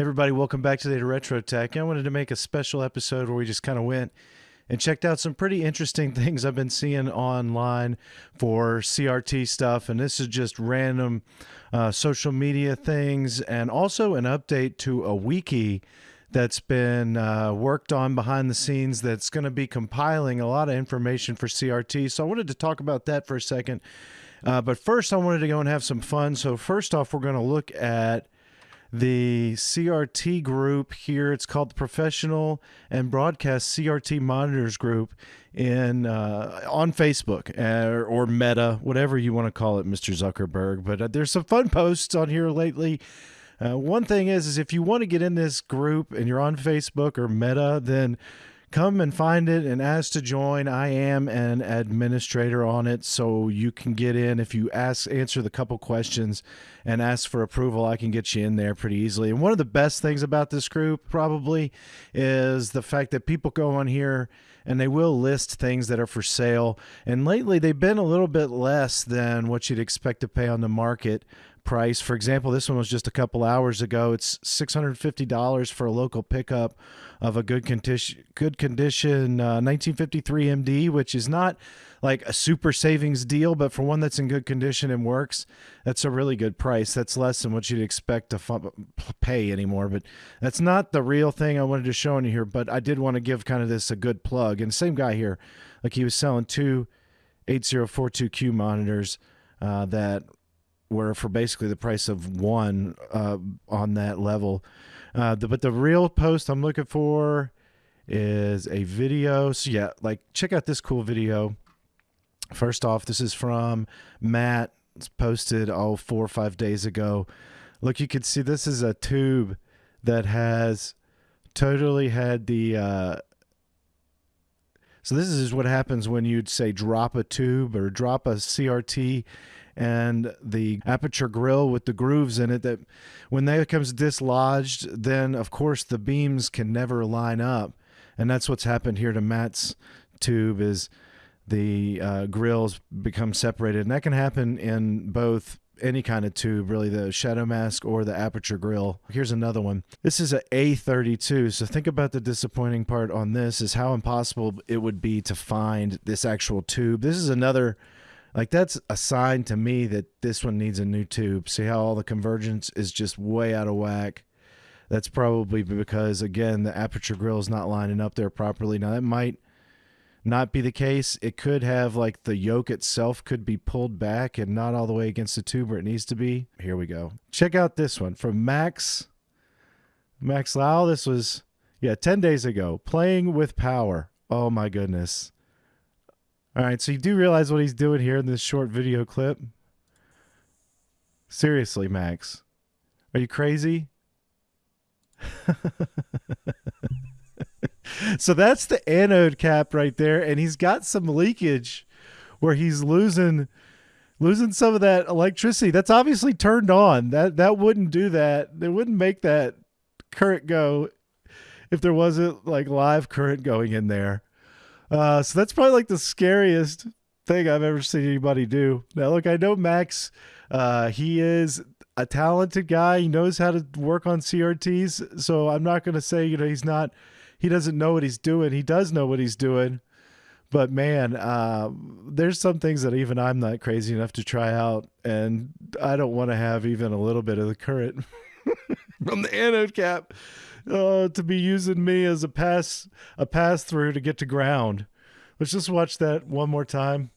Everybody, welcome back today to Retro Tech. I wanted to make a special episode where we just kind of went and checked out some pretty interesting things I've been seeing online for CRT stuff. And this is just random uh, social media things and also an update to a wiki that's been uh, worked on behind the scenes that's going to be compiling a lot of information for CRT. So I wanted to talk about that for a second. Uh, but first, I wanted to go and have some fun. So, first off, we're going to look at the CRT group here. It's called the Professional and Broadcast CRT Monitors Group in uh, on Facebook uh, or Meta, whatever you want to call it, Mr. Zuckerberg. But uh, there's some fun posts on here lately. Uh, one thing is, is if you want to get in this group and you're on Facebook or Meta, then come and find it and ask to join. I am an administrator on it, so you can get in if you ask, answer the couple questions, and ask for approval. I can get you in there pretty easily. And one of the best things about this group probably is the fact that people go on here and they will list things that are for sale. And lately, they've been a little bit less than what you'd expect to pay on the market price. For example, this one was just a couple hours ago. It's $650 for a local pickup of a good condition, good condition uh, 1953 MD, which is not like a super savings deal, but for one that's in good condition and works, that's a really good price. That's less than what you'd expect to pay anymore. But that's not the real thing I wanted to show you here. But I did want to give kind of this a good plug. And same guy here, like he was selling two 8042Q monitors uh, that were for basically the price of one uh, on that level. Uh, the, but the real post I'm looking for is a video. So yeah, like check out this cool video. First off, this is from Matt. It's posted oh four or five days ago. Look, you can see this is a tube that has totally had the. Uh, so this is what happens when you'd say drop a tube or drop a CRT and the aperture grille with the grooves in it that when that becomes dislodged then of course the beams can never line up and that's what's happened here to Matt's tube is the uh, grills become separated and that can happen in both any kind of tube, really the shadow mask or the aperture grille. Here's another one. This is a A32. So think about the disappointing part on this is how impossible it would be to find this actual tube. This is another like that's a sign to me that this one needs a new tube. See how all the convergence is just way out of whack. That's probably because again the aperture grille is not lining up there properly. Now that might not be the case. It could have like the yoke itself could be pulled back and not all the way against the tube where it needs to be. Here we go. Check out this one from Max Max Lau. This was yeah, 10 days ago. Playing with power. Oh my goodness. All right, so you do realize what he's doing here in this short video clip? Seriously, Max. Are you crazy? so that's the anode cap right there and he's got some leakage where he's losing losing some of that electricity. That's obviously turned on. That that wouldn't do that. It wouldn't make that current go if there wasn't like live current going in there. Uh, so that's probably like the scariest thing I've ever seen anybody do. Now, look, I know Max. Uh, he is a talented guy. He knows how to work on CRTs. So I'm not going to say you know he's not. He doesn't know what he's doing. He does know what he's doing. But man, uh, there's some things that even I'm not crazy enough to try out, and I don't want to have even a little bit of the current from the anode cap uh, to be using me as a pass a pass through to get to ground. Let's just watch that one more time.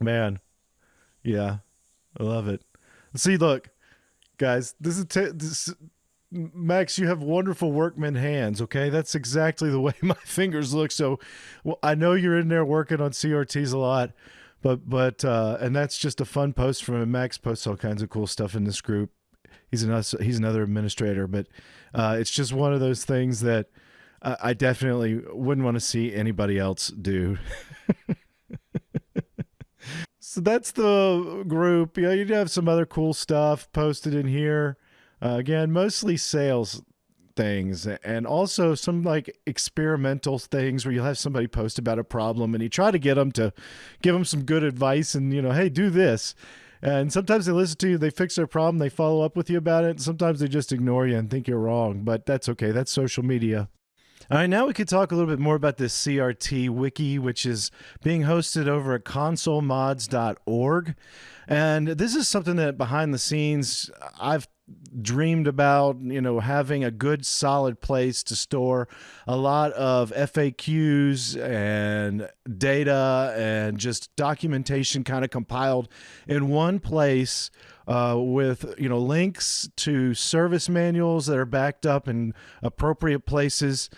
Man, yeah, I love it. See, look, guys, this is t- this, Max. You have wonderful workman hands. Okay, that's exactly the way my fingers look. So, well, I know you're in there working on CRTs a lot, but but uh, and that's just a fun post from him. Max posts all kinds of cool stuff in this group he's another he's another administrator, but uh, it's just one of those things that uh, I definitely wouldn't want to see anybody else do. so that's the group. You you have some other cool stuff posted in here. Uh, again, mostly sales things and also some like experimental things where you'll have somebody post about a problem and you try to get them to give them some good advice and you know hey do this And sometimes they listen to you, they fix their problem, they follow up with you about it. Sometimes they just ignore you and think you're wrong, but that's okay. That's social media. All right, now we could talk a little bit more about this CRT wiki, which is being hosted over at consolemods.org. And this is something that behind the scenes I've dreamed about, you know, having a good solid place to store a lot of FAQs and data and just documentation kind of compiled in one place uh, with, you know, links to service manuals that are backed up in appropriate places.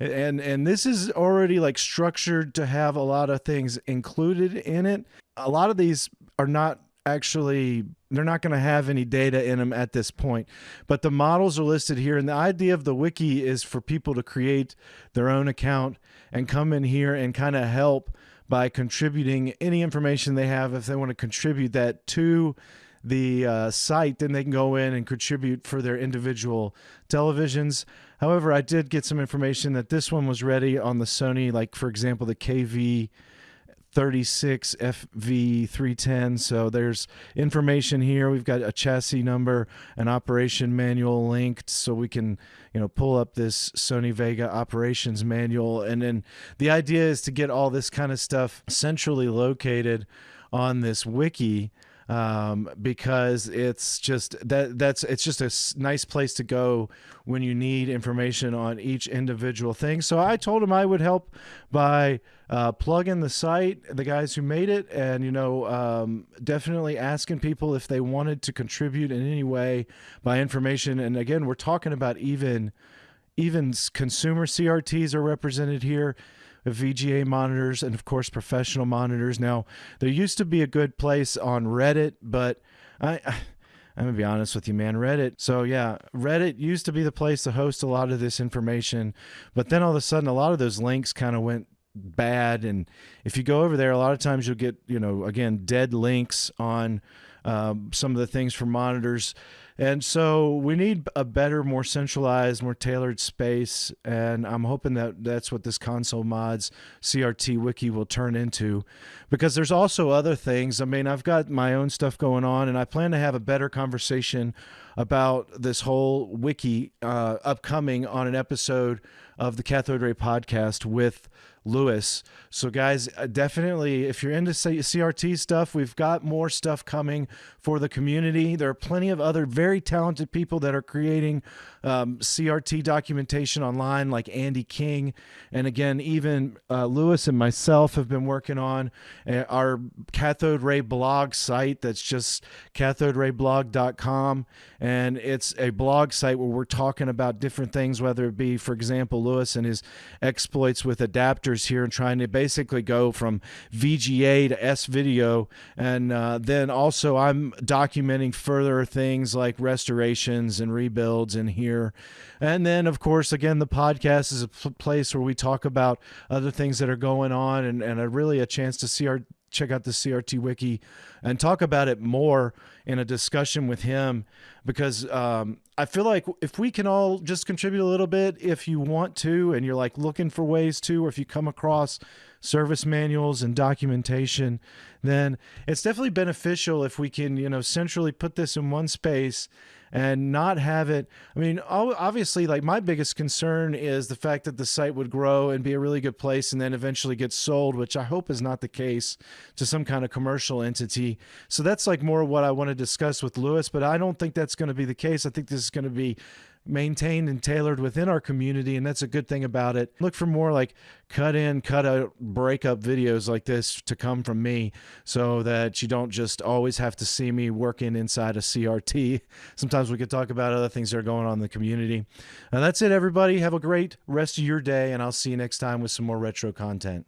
And and this is already like structured to have a lot of things included in it. A lot of these are not actually they're not going to have any data in them at this point. But the models are listed here and the idea of the wiki is for people to create their own account and come in here and kind of help by contributing any information they have. If they want to contribute that to the uh, site then they can go in and contribute for their individual televisions. However i did get some information that this one was ready on the sony like for example the kv 36 FV310. So there's information here. We've got a chassis number, an operation manual linked so we can, you know, pull up this Sony WEGA operations manual. And then the idea is to get all this kind of stuff centrally located on this wiki um, because it's just that that's it's just a nice place to go when you need information on each individual thing. So I told him I would help by uh, plugging the site, the guys who made it, and you know um, definitely asking people if they wanted to contribute in any way by information. And again, we're talking about even even consumer CRTs are represented here. VGA monitors and of course professional monitors. Now, there used to be a good place on Reddit, but I I'm gonna be honest with you, man. Reddit. So yeah, Reddit used to be the place to host a lot of this information, but then all of a sudden, a lot of those links kind of went bad. And if you go over there, a lot of times you'll get, you know, again, dead links on um, some of the things for monitors. And so we need a better, more centralized, more tailored space. And I'm hoping that that's what this console mods CRT wiki will turn into because there's also other things. I mean, I've got my own stuff going on and I plan to have a better conversation about this whole wiki uh, upcoming on an episode of the Cathode Ray podcast with Lewis. So, guys, uh, definitely, if you're into CRT stuff, we've got more stuff coming for the community. There are plenty of other very talented people that are creating um, CRT documentation online, like Andy King. And again, even uh, Lewis and myself have been working on uh, our cathode ray blog site that's just cathoderayblog.com. And it's a blog site where we're talking about different things, whether it be, for example, Lewis and his exploits with adapters here and trying to basically go from VGA to S video. And uh, then also, I'm documenting further things like restorations and rebuilds in here. And then, of course, again, the podcast is a place where we talk about other things that are going on and, and a really a chance to see our check out the CRT wiki and talk about it more in a discussion with him because um, I feel like if we can all just contribute a little bit, if you want to, and you're like looking for ways to, or if you come across service manuals and documentation, then it's definitely beneficial if we can, you know, centrally put this in one space and not have it. I mean, obviously, like my biggest concern is the fact that the site would grow and be a really good place and then eventually get sold, which I hope is not the case to some kind of commercial entity. So that's like more what I want to discuss with Lewis, but I don't think that's going to be the case. I think this is going to be maintained and tailored within our community and that's a good thing about it. Look for more like cut in cut out breakup videos like this to come from me so that you don't just always have to see me working inside a crt sometimes we could talk about other things that are going on in the community. And that's it everybody. Have a great rest of your day and i'll see you next time with some more retro content